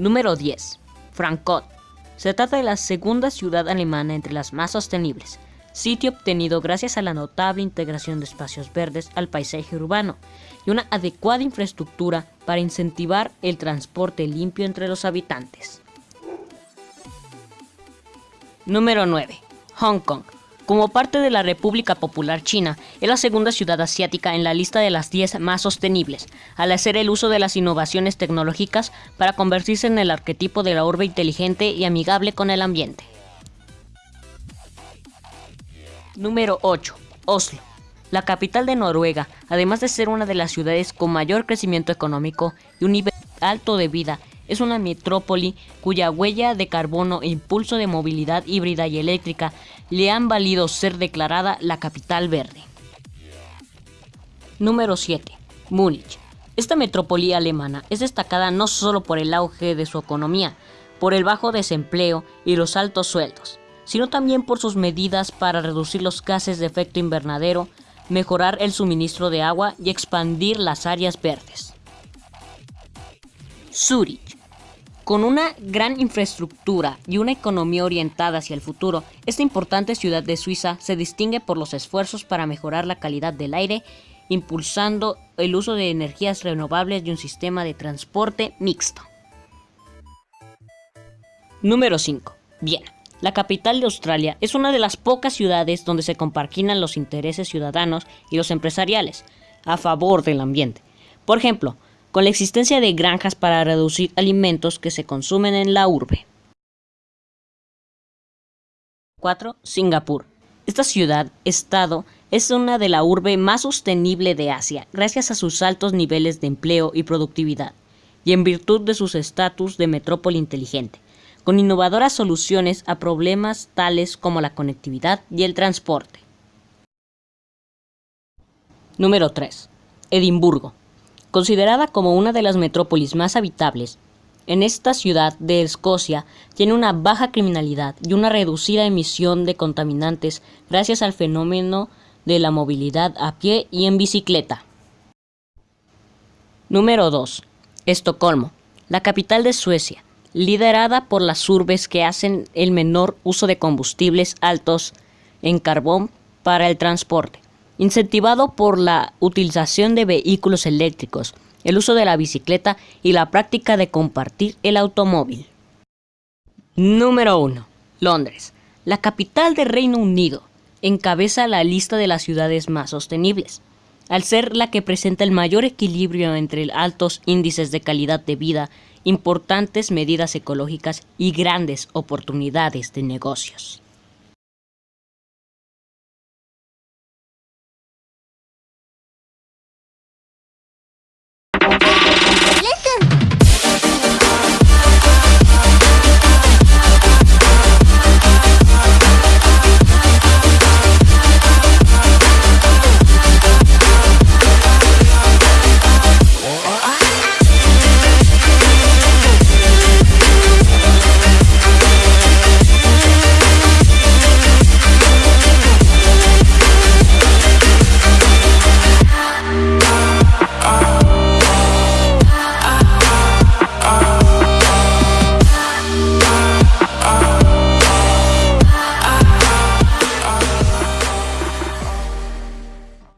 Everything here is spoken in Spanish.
Número 10. Frankfurt. Se trata de la segunda ciudad alemana entre las más sostenibles, sitio obtenido gracias a la notable integración de espacios verdes al paisaje urbano y una adecuada infraestructura para incentivar el transporte limpio entre los habitantes. Número 9. Hong Kong. Como parte de la República Popular China, es la segunda ciudad asiática en la lista de las 10 más sostenibles, al hacer el uso de las innovaciones tecnológicas para convertirse en el arquetipo de la urbe inteligente y amigable con el ambiente. Número 8. Oslo. La capital de Noruega, además de ser una de las ciudades con mayor crecimiento económico y un nivel alto de vida, es una metrópoli cuya huella de carbono e impulso de movilidad híbrida y eléctrica le han valido ser declarada la capital verde. Número 7. Múnich. Esta metrópoli alemana es destacada no solo por el auge de su economía, por el bajo desempleo y los altos sueldos, sino también por sus medidas para reducir los gases de efecto invernadero, mejorar el suministro de agua y expandir las áreas verdes. Zurich. Con una gran infraestructura y una economía orientada hacia el futuro, esta importante ciudad de Suiza se distingue por los esfuerzos para mejorar la calidad del aire, impulsando el uso de energías renovables y un sistema de transporte mixto. Número 5. Viena. La capital de Australia es una de las pocas ciudades donde se compaginan los intereses ciudadanos y los empresariales a favor del ambiente. Por ejemplo, con la existencia de granjas para reducir alimentos que se consumen en la urbe. 4. Singapur. Esta ciudad-estado es una de la urbe más sostenible de Asia gracias a sus altos niveles de empleo y productividad, y en virtud de sus estatus de metrópoli inteligente, con innovadoras soluciones a problemas tales como la conectividad y el transporte. Número 3. Edimburgo. Considerada como una de las metrópolis más habitables, en esta ciudad de Escocia tiene una baja criminalidad y una reducida emisión de contaminantes gracias al fenómeno de la movilidad a pie y en bicicleta. Número 2. Estocolmo, la capital de Suecia, liderada por las urbes que hacen el menor uso de combustibles altos en carbón para el transporte incentivado por la utilización de vehículos eléctricos, el uso de la bicicleta y la práctica de compartir el automóvil. Número 1. Londres, la capital del Reino Unido, encabeza la lista de las ciudades más sostenibles, al ser la que presenta el mayor equilibrio entre altos índices de calidad de vida, importantes medidas ecológicas y grandes oportunidades de negocios.